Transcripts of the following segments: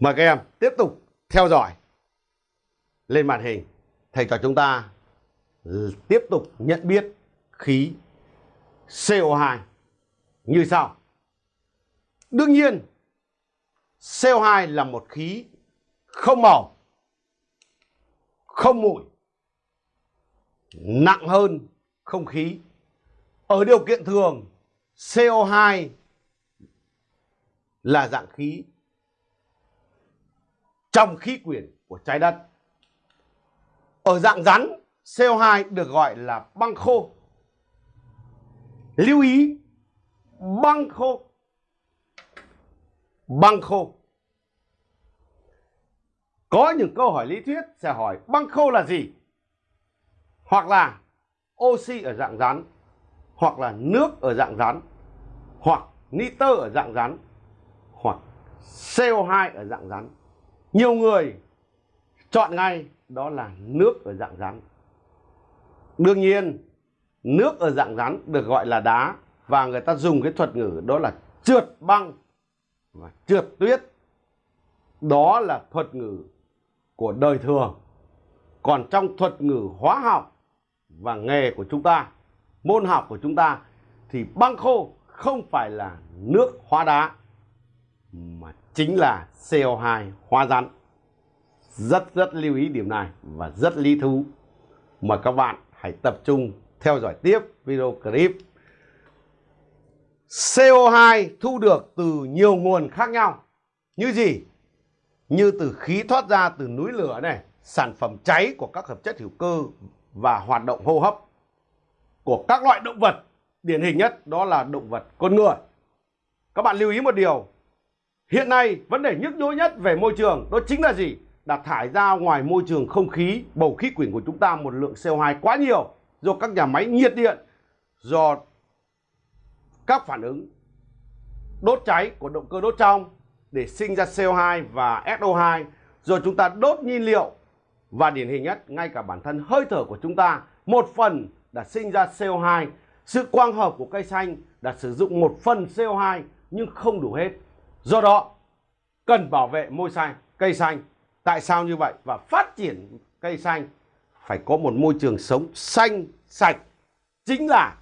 Mời các em tiếp tục theo dõi lên màn hình. Thầy trò chúng ta tiếp tục nhận biết khí CO2 như sau. Đương nhiên, CO2 là một khí không màu, không mùi, nặng hơn không khí. Ở điều kiện thường, CO2 là dạng khí trong khí quyển của trái đất. Ở dạng rắn, CO2 được gọi là băng khô. Lưu ý, băng khô. Băng khô. Có những câu hỏi lý thuyết sẽ hỏi băng khô là gì? Hoặc là oxy ở dạng rắn, hoặc là nước ở dạng rắn, hoặc nitơ ở dạng rắn, hoặc CO2 ở dạng rắn. Nhiều người chọn ngay đó là nước ở dạng rắn. Đương nhiên, nước ở dạng rắn được gọi là đá và người ta dùng cái thuật ngữ đó là trượt băng và trượt tuyết. Đó là thuật ngữ của đời thường. Còn trong thuật ngữ hóa học và nghề của chúng ta, môn học của chúng ta thì băng khô không phải là nước hóa đá mà chính là CO2 hóa rắn. Rất rất lưu ý điểm này và rất lý thú. mà các bạn hãy tập trung theo dõi tiếp video clip. CO2 thu được từ nhiều nguồn khác nhau. Như gì? Như từ khí thoát ra từ núi lửa này, sản phẩm cháy của các hợp chất hữu cơ và hoạt động hô hấp của các loại động vật. Điển hình nhất đó là động vật con người. Các bạn lưu ý một điều, Hiện nay vấn đề nhức nhối nhất về môi trường đó chính là gì? Là thải ra ngoài môi trường không khí, bầu khí quyển của chúng ta một lượng CO2 quá nhiều do các nhà máy nhiệt điện, do các phản ứng đốt cháy của động cơ đốt trong để sinh ra CO2 và SO2 do chúng ta đốt nhiên liệu. Và điển hình nhất ngay cả bản thân hơi thở của chúng ta một phần đã sinh ra CO2 sự quang hợp của cây xanh đã sử dụng một phần CO2 nhưng không đủ hết. Do đó, cần bảo vệ môi xanh, cây xanh. Tại sao như vậy? Và phát triển cây xanh phải có một môi trường sống xanh, sạch. Chính là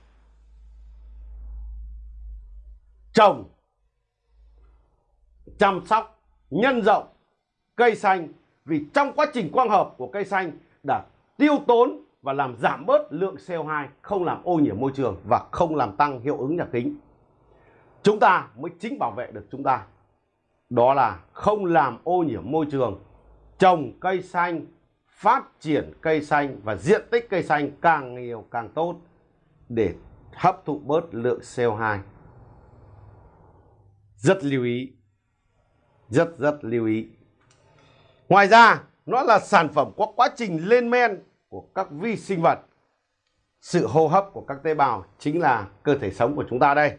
trồng, chăm sóc, nhân rộng cây xanh. Vì trong quá trình quang hợp của cây xanh đã tiêu tốn và làm giảm bớt lượng CO2, không làm ô nhiễm môi trường và không làm tăng hiệu ứng nhà kính chúng ta mới chính bảo vệ được chúng ta. Đó là không làm ô nhiễm môi trường, trồng cây xanh, phát triển cây xanh và diện tích cây xanh càng nhiều càng tốt để hấp thụ bớt lượng CO2 rất lưu ý, rất rất lưu ý. Ngoài ra, nó là sản phẩm có quá trình lên men của các vi sinh vật. Sự hô hấp của các tế bào chính là cơ thể sống của chúng ta đây.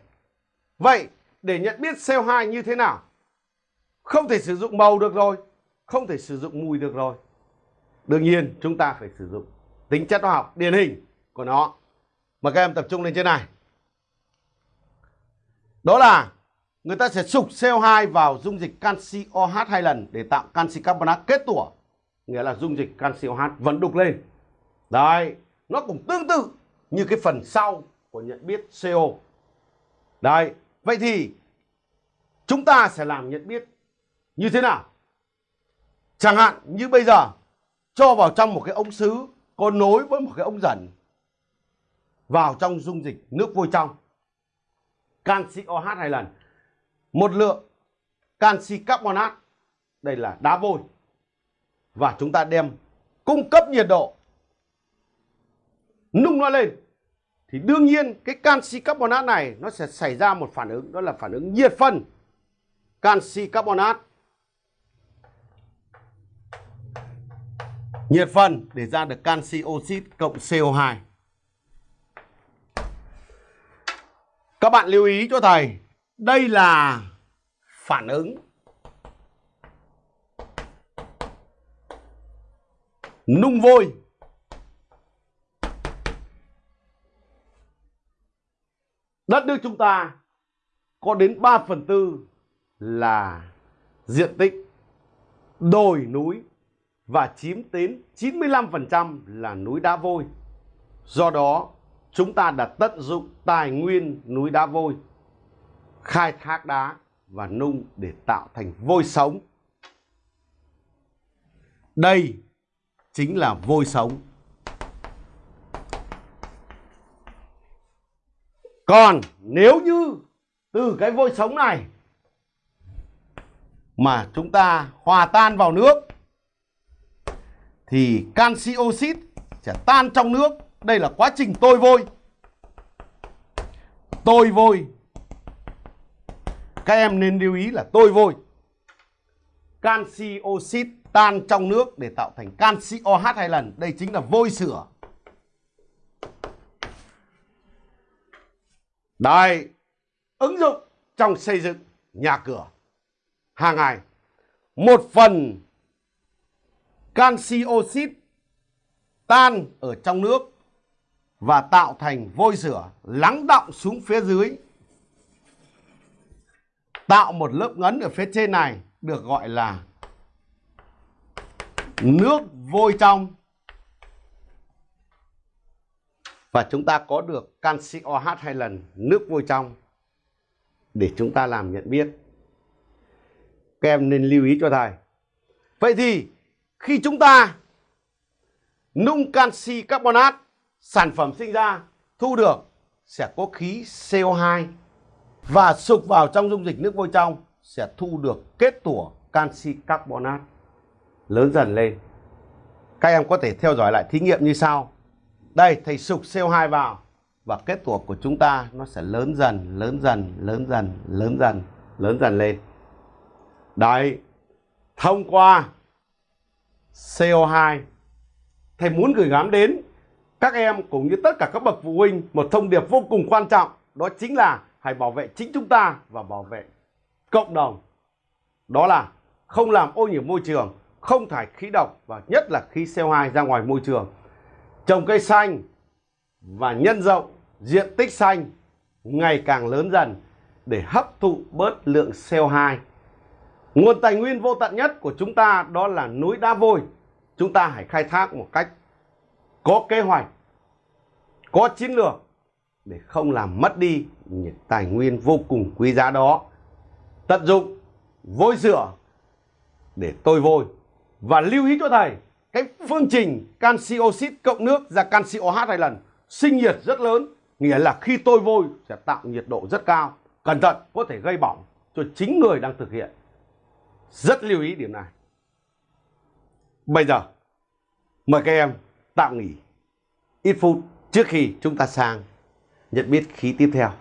Vậy để nhận biết CO2 như thế nào? Không thể sử dụng màu được rồi, không thể sử dụng mùi được rồi. Đương nhiên chúng ta phải sử dụng tính chất hóa học điển hình của nó. Mà các em tập trung lên trên này. Đó là người ta sẽ sục CO2 vào dung dịch canxi OH hai lần để tạo canxi carbonat kết tủa. Nghĩa là dung dịch canxi OH vẫn đục lên. Đấy, nó cũng tương tự như cái phần sau của nhận biết CO. Đây, Vậy thì chúng ta sẽ làm nhận biết như thế nào? Chẳng hạn như bây giờ, cho vào trong một cái ống sứ có nối với một cái ống dẫn vào trong dung dịch nước vôi trong. Canxi OH hai lần. Một lượng canxi carbonat đây là đá vôi. Và chúng ta đem cung cấp nhiệt độ nung nó lên thì đương nhiên cái canxi carbonat này nó sẽ xảy ra một phản ứng, đó là phản ứng nhiệt phân. Canxi carbonat nhiệt phân để ra được canxi oxit cộng CO2 các bạn lưu ý cho thầy, đây là phản ứng nung vôi. Đất nước chúng ta có đến 3 phần tư là diện tích đồi núi và chiếm đến 95% là núi đá vôi. Do đó, chúng ta đã tận dụng tài nguyên núi đá vôi, khai thác đá và nung để tạo thành vôi sống. Đây chính là vôi sống. Còn nếu như từ cái vôi sống này mà chúng ta hòa tan vào nước, thì canxi oxit sẽ tan trong nước. Đây là quá trình tôi vôi. Tôi vôi. Các em nên lưu ý là tôi vôi. Canxi oxit tan trong nước để tạo thành canxi OH hai lần. Đây chính là vôi sửa Đây, ứng dụng trong xây dựng nhà cửa hàng ngày. Một phần canxi oxit tan ở trong nước và tạo thành vôi rửa lắng động xuống phía dưới. Tạo một lớp ngấn ở phía trên này được gọi là nước vôi trong. Và chúng ta có được canxi OH hai lần nước vôi trong để chúng ta làm nhận biết. Các em nên lưu ý cho thầy. Vậy thì khi chúng ta nung canxi carbonat sản phẩm sinh ra thu được sẽ có khí CO2 và sục vào trong dung dịch nước vôi trong sẽ thu được kết tủa canxi carbonat lớn dần lên. Các em có thể theo dõi lại thí nghiệm như sau. Đây, thầy sục CO2 vào. Và kết tủa của chúng ta nó sẽ lớn dần, lớn dần, lớn dần, lớn dần, lớn dần lên. Đấy, thông qua CO2 thầy muốn gửi gắm đến các em cũng như tất cả các bậc phụ huynh một thông điệp vô cùng quan trọng đó chính là hãy bảo vệ chính chúng ta và bảo vệ cộng đồng. Đó là không làm ô nhiễm môi trường không thải khí độc và nhất là khí CO2 ra ngoài môi trường trồng cây xanh và nhân rộng diện tích xanh ngày càng lớn dần để hấp thụ bớt lượng CO2 nguồn tài nguyên vô tận nhất của chúng ta đó là núi đá vôi chúng ta hãy khai thác một cách có kế hoạch, có chiến lược để không làm mất đi những tài nguyên vô cùng quý giá đó. Tận dụng vôi rửa để tôi vôi và lưu ý cho thầy cái phương trình canxi oxit cộng nước ra canxi OH hai lần sinh nhiệt rất lớn, nghĩa là khi tôi vôi sẽ tạo nhiệt độ rất cao. Cẩn thận, có thể gây bỏng cho chính người đang thực hiện. Rất lưu ý điểm này. Bây giờ, Mời các em tạm nghỉ ít phút trước khi chúng ta sang nhận biết khí tiếp theo.